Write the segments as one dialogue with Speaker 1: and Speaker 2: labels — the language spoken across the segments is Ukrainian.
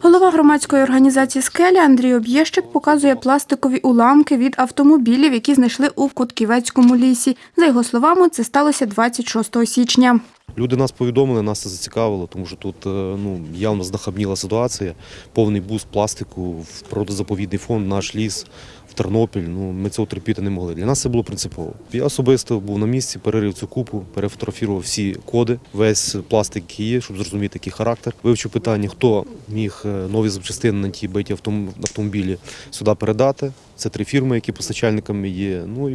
Speaker 1: Голова громадської організації «Скеля» Андрій Об'єщик показує пластикові уламки від автомобілів, які знайшли у Котківецькому лісі. За його словами, це сталося 26 січня.
Speaker 2: Люди нас повідомили, нас це зацікавило, тому що тут е, ну, явно знахабніла ситуація. Повний бус пластику в природозаповідний фонд, наш ліс в Тернопіль. Ну, ми цього терпіти не могли. Для нас це було принципово. Я особисто був на місці, перерив цю купу, перефотографував всі коди, весь пластик, який є, щоб зрозуміти, який характер. Вивчив питання, хто міг е, нові запчастини на ті биті автомобілі сюди передати. Це три фірми, які постачальниками є. Ну і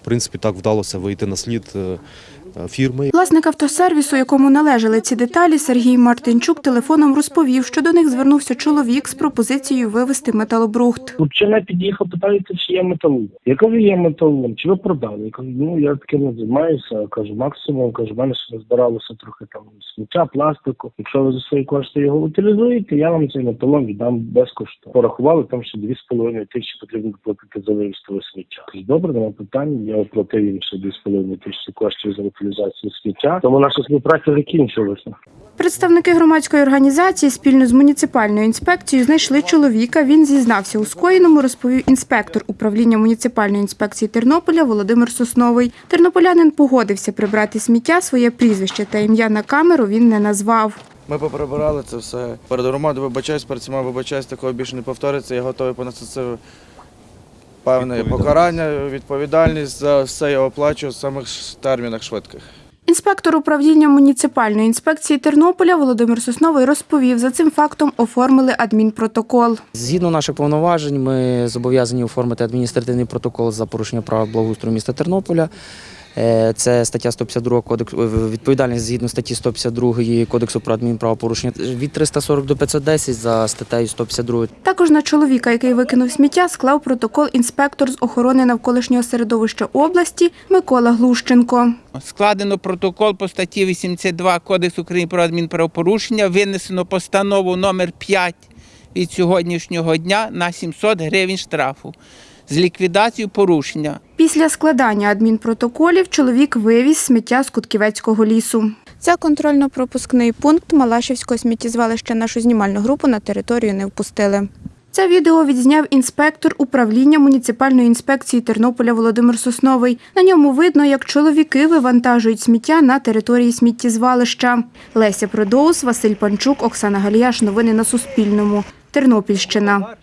Speaker 2: в принципі так вдалося вийти на слід е, фірми,
Speaker 1: Власник автосервісу, якому належали ці деталі, Сергій Мартинчук телефоном розповів, що до них звернувся чоловік з пропозицією вивезти металобрухт.
Speaker 3: Хлопчина під'їхав, питається, чи є металолом. Я кажу, є металолом, чи ви продали? Я кажу, ну я таким не займаюся. Кажу, максимум, кажу, в мене ще збиралося трохи там сміття, пластику. Якщо ви за свої кошти його утилізуєте, я вам цей металолом віддам безкоштовно. Порахували, там ще 2,5 тисячі потрібно платити за вивіз того сміття. Добре, нема питань. Я оплатив їм ще 2,5 тисячі коштів за утилізацію сміття. Тому наша співпраця закінчилася.
Speaker 1: Представники громадської організації спільно з муніципальною інспекцією знайшли чоловіка. Він зізнався у скоєному, розповів інспектор управління муніципальної інспекції Тернополя Володимир Сосновий. Тернополянин погодився прибрати сміття, своє прізвище та ім'я на камеру він не назвав.
Speaker 4: Ми поприбирали це все. Перед громадою вибачаюсь, перед всіма вибачаюсь, такого більше не повториться. Я готовий понести це певне покарання, відповідальність за все я оплачую в самих термінах швидких.
Speaker 1: Інспектор управління муніципальної інспекції Тернополя Володимир Сосновий розповів, за цим фактом оформили адмінпротокол.
Speaker 5: Згідно наших повноважень, ми зобов'язані оформити адміністративний протокол за порушення прав благоустрою міста Тернополя. Е, Це стаття 152 кодексу відповідальність згідно статті 152 кодексу про адмінправопорушення від 340 до 510 за статтею 152.
Speaker 1: Також на чоловіка, який викинув сміття, склав протокол інспектор з охорони навколишнього середовища області Микола Глущенко.
Speaker 6: Складено протокол по статті 82 Кодексу України про адмінправопорушення, винесено постанову номер 5 від сьогоднішнього дня на 700 гривень штрафу з ліквідацією порушення.
Speaker 1: Після складання адмінпротоколів чоловік вивіз сміття з Кутківецького лісу. Це контрольно-пропускний пункт Малашівського сміттєзвалища нашу знімальну групу на територію не впустили. Це відео відзняв інспектор управління муніципальної інспекції Тернополя Володимир Сосновий. На ньому видно, як чоловіки вивантажують сміття на території сміттєзвалища. Леся Продоус, Василь Панчук, Оксана Галіяш. Новини на Суспільному. Тернопільщина.